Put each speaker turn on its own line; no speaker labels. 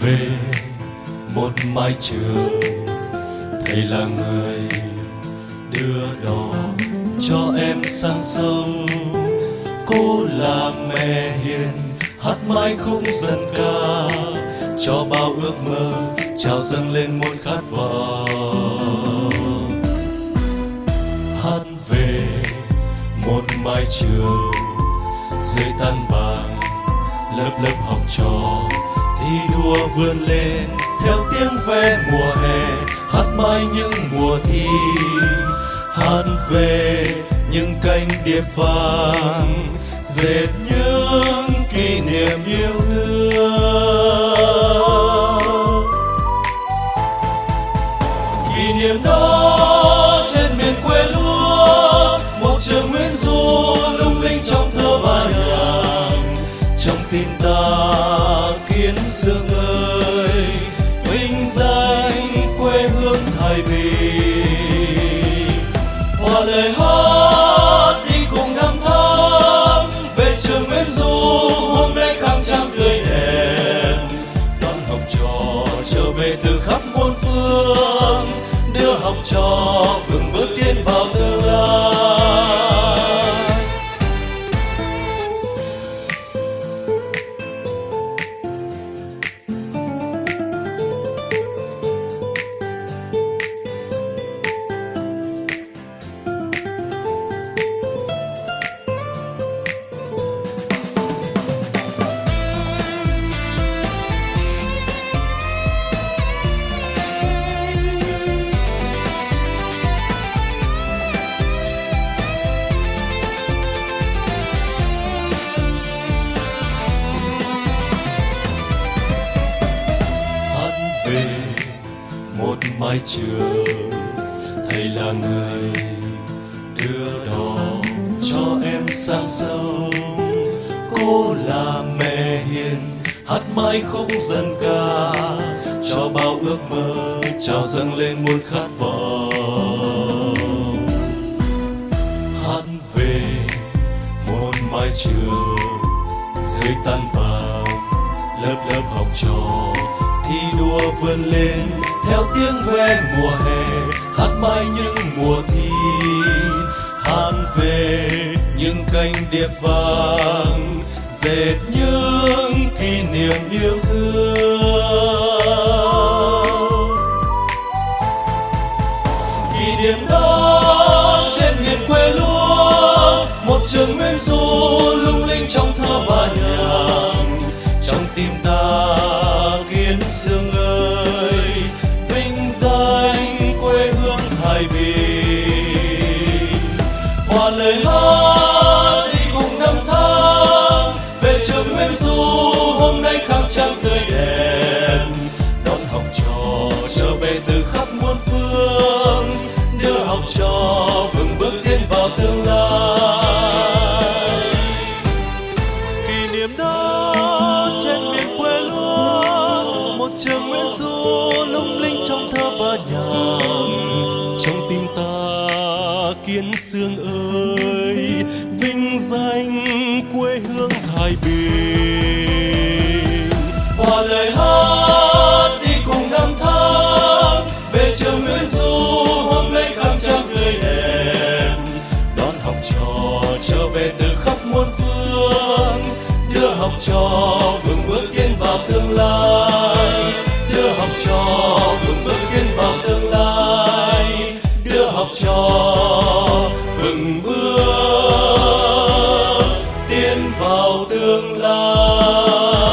về một mái trường. Thầy là người đưa đò cho em sang sông. Cô là mẹ hiền, hát mãi không dân ca. Cho bao ước mơ trào dâng lên muôn khát vọng. Hát về một mái trường, dưới tan vàng lớp lớp học trò thi đua vươn lên, theo tiếng ve mùa hè, hát mãi những mùa thi. Hát về những cánh địa phàng dệt những kỷ niệm yêu thương. Kỷ niệm đó hòa lời hát đi cùng năm tháng về trường nguyễn du, hôm nay khang trang tươi đẹp. Đón học trò trở về từ khắp muôn phương, đưa học trò mái trường thầy là người đưa đò cho em sang sông. Cô là mẹ hiền, hát mãi khúc dân ca, cho bao ước mơ trào dâng lên muôn khát vọng. Hát về môn mái trường dưới tan vào lớp lớp học trò thi đua vươn lên, theo tiếng ve mùa hè, hát mãi những mùa thi. Hát về những cánh điệp vàng, dệt những kỷ niệm yêu thương. Kỷ niệm đó trên miền quê lúa, một trường nguyên du lung sáng tươi đẹp đón học trò trở về từ khắp muôn phương, đưa học trò vững bước tiến vào tương lai. Kỷ niệm đó trên miền quê lúa một trường nguyễn du lung linh trong thơ và nhạc. Trong tim ta kiến sương ơi, vinh danh quê hương thái bình. về từ khắp muôn phương, đưa học trò vững bước tiến vào tương lai. Đưa học trò vững bước tiến vào tương lai. Đưa học trò vững bước tiến vào tương lai.